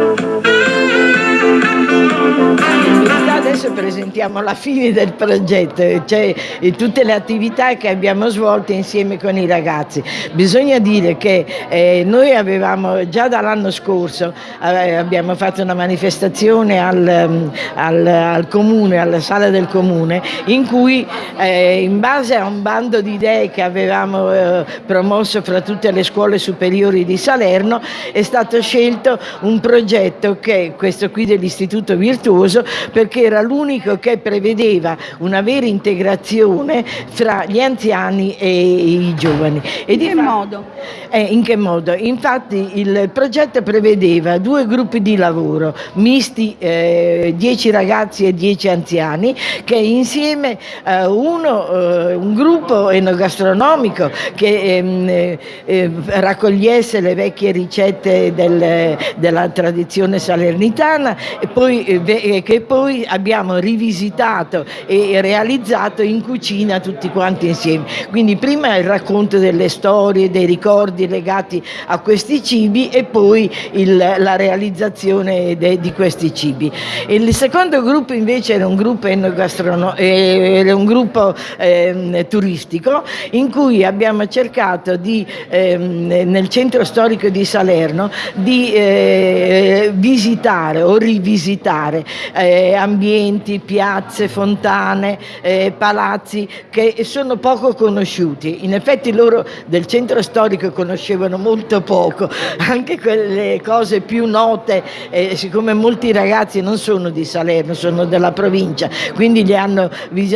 Thank adesso presentiamo la fine del progetto, cioè tutte le attività che abbiamo svolto insieme con i ragazzi. Bisogna dire che eh, noi avevamo già dall'anno scorso eh, abbiamo fatto una manifestazione al, mm, al, al, comune, alla sala del comune, in cui eh, in base a un bando di idee che avevamo eh, promosso fra tutte le scuole superiori di Salerno è stato scelto un progetto che è questo qui dell'Istituto Virtuoso perché era l'unico che prevedeva una vera integrazione fra gli anziani e i giovani. E in che modo? Eh, in che modo? Infatti il progetto prevedeva due gruppi di lavoro misti, eh, 10 ragazzi e 10 anziani, che insieme eh, uno, eh, un gruppo enogastronomico che ehm, eh, eh, raccogliesse le vecchie ricette del, della tradizione salernitana e poi, che poi abbiamo rivisitato e realizzato in cucina tutti quanti insieme. Quindi prima il racconto delle storie, dei ricordi legati a questi cibi e poi il, la realizzazione de, di questi cibi. Il secondo gruppo invece era un gruppo, era un gruppo eh, turistico in cui abbiamo cercato di, eh, nel centro storico di Salerno di eh, visitare o rivisitare eh, ambienti, piazze, fontane, eh, palazzi che sono poco conosciuti. In effetti loro del centro storico conoscevano molto poco, anche quelle cose più note, eh, siccome molti ragazzi non sono di Salerno, sono della provincia, quindi li hanno visitati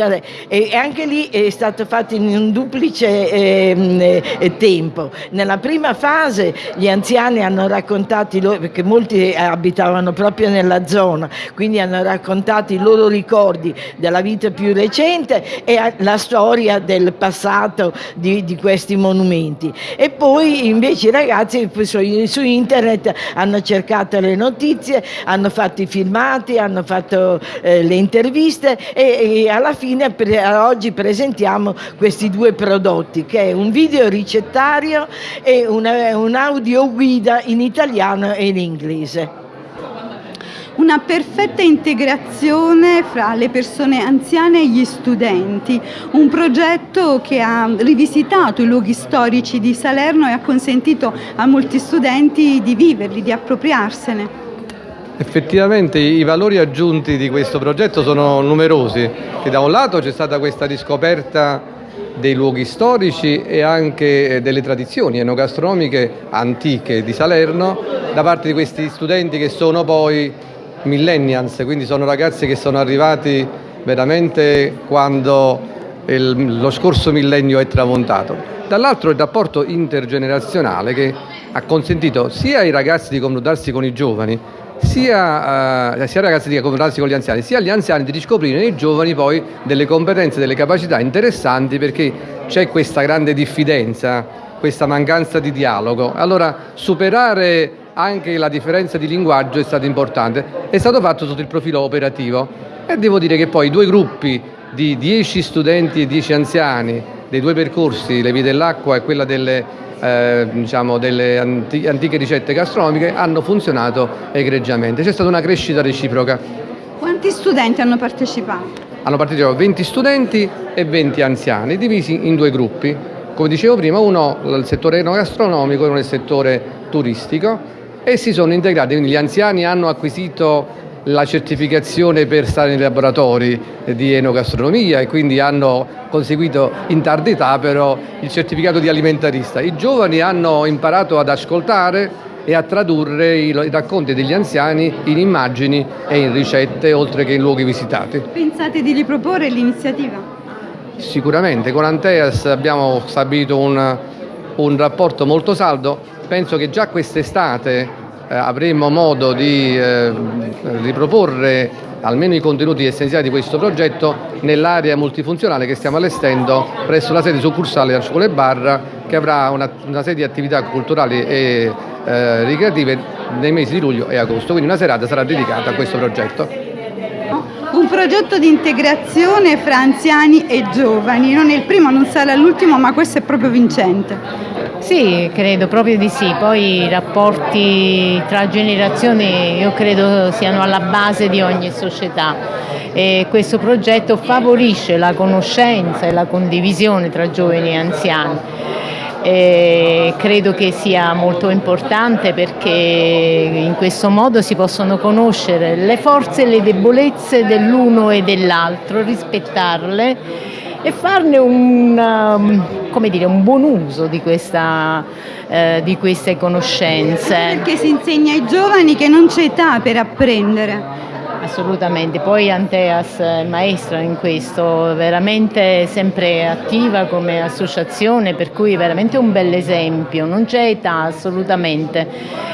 e anche lì è stato fatto in un duplice eh, tempo. Nella prima fase gli anziani hanno raccontato, perché molti abitavano proprio nella zona, quindi hanno raccontato i loro ricordi della vita più recente e la storia del passato di, di questi monumenti. E poi invece i ragazzi su, su, internet hanno cercato le notizie, hanno fatto i filmati, hanno fatto eh, le interviste e, e alla fine per, oggi presentiamo questi due prodotti che è un video ricettario e una, un in italiano e in inglese una perfetta integrazione fra le persone anziane e gli studenti, un progetto che ha rivisitato i luoghi storici di Salerno e ha consentito a molti studenti di viverli, di appropriarsene. Effettivamente i valori aggiunti di questo progetto sono numerosi, che da un lato c'è stata questa riscoperta dei luoghi storici e anche delle tradizioni enogastronomiche antiche di Salerno da parte di questi studenti che sono poi millennials, quindi sono ragazzi che sono arrivati veramente quando il, lo scorso millennio è tramontato. Dall'altro il rapporto intergenerazionale che ha consentito sia ai ragazzi di confrontarsi con i giovani, sia, uh, sia ai ragazzi di confrontarsi con gli anziani, sia agli anziani di riscoprire nei giovani poi delle competenze, delle capacità interessanti perché c'è questa grande diffidenza, questa mancanza di dialogo. Allora superare anche la differenza di linguaggio è stata importante. È stato fatto sotto il profilo operativo e devo dire che poi due gruppi di 10 studenti e 10 anziani dei due percorsi, le vie dell'acqua e quella delle, eh, diciamo, delle antiche ricette gastronomiche, hanno funzionato egregiamente. C'è stata una crescita reciproca. Quanti studenti hanno partecipato? Hanno partecipato 20 studenti e 20 anziani, divisi in due gruppi. Come dicevo prima, uno nel settore enogastronomico e uno nel settore turistico e si sono integrati, quindi gli anziani hanno acquisito la certificazione per stare nei laboratori di enogastronomia e quindi hanno conseguito in tarda età però il certificato di alimentarista. I giovani hanno imparato ad ascoltare e a tradurre i racconti degli anziani in immagini e in ricette oltre che in luoghi visitati. Pensate di riproporre l'iniziativa? Sicuramente, con Anteas abbiamo stabilito un, un rapporto molto saldo penso che già quest'estate eh, avremo modo di eh, riproporre almeno i contenuti essenziali di questo progetto nell'area multifunzionale che stiamo allestendo presso la sede succursale della Scuola Barra che avrà una, una serie di attività culturali e eh, ricreative nei mesi di luglio e agosto, quindi una serata sarà dedicata a questo progetto. Un progetto di integrazione fra anziani e giovani, non è il primo, non sarà l'ultimo, ma questo è proprio vincente. Sì, credo proprio di sì. Poi i rapporti tra generazioni io credo siano alla base di ogni società e questo progetto favorisce la conoscenza e la condivisione tra giovani e anziani. E credo che sia molto importante perché in questo modo si possono conoscere le forze e le debolezze dell'uno e dell'altro, rispettarle e farne un, um, dire, un buon uso di, questa, eh, di queste conoscenze. Perché si insegna ai giovani che non c'è età per apprendere. Assolutamente, poi Anteas è maestra in questo, veramente sempre attiva come associazione, per cui veramente un bel esempio, non c'è età assolutamente.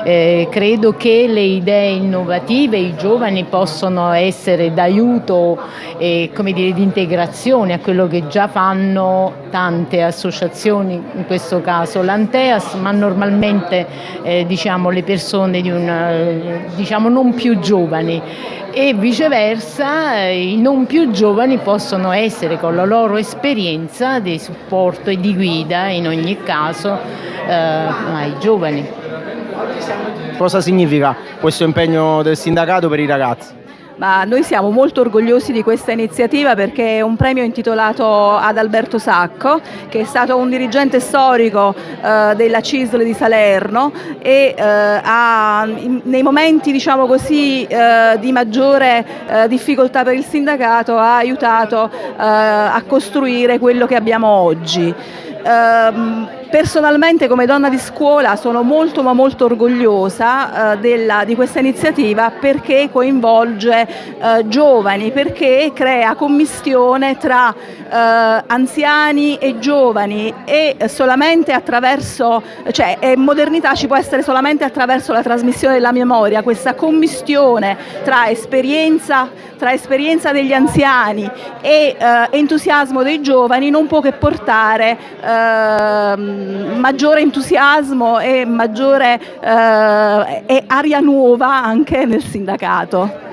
Eh, credo che le idee innovative, i giovani possono essere d'aiuto e dire, di integrazione a quello che già fanno tante associazizioni, in questo caso l'Anteas, ma normalmente eh, diciamo, le persone di una, diciamo, non più giovani viceversa i non più giovani possono essere con la loro esperienza di supporto e di guida in ogni caso eh, ai giovani. Cosa significa questo impegno del sindacato per i ragazzi? Ma noi siamo molto orgogliosi di questa iniziativa perché è un premio intitolato ad Alberto Sacco, che è stato un dirigente storico eh, della CISL di Salerno e eh, ha, in, nei momenti diciamo così, eh, di maggiore eh, difficoltà per il sindacato ha aiutato eh, a costruire quello che abbiamo oggi. Personalmente come donna di scuola sono molto ma molto orgogliosa eh, della, di questa iniziativa perché coinvolge eh, giovani, perché crea commistione tra eh, anziani e giovani e solamente attraverso, cioè modernità ci può essere solamente attraverso la trasmissione della memoria, questa commistione tra esperienza, tra esperienza degli anziani e eh, entusiasmo dei giovani non può che portare ehm, maggiore entusiasmo e maggiore eh, e aria nuova anche nel sindacato.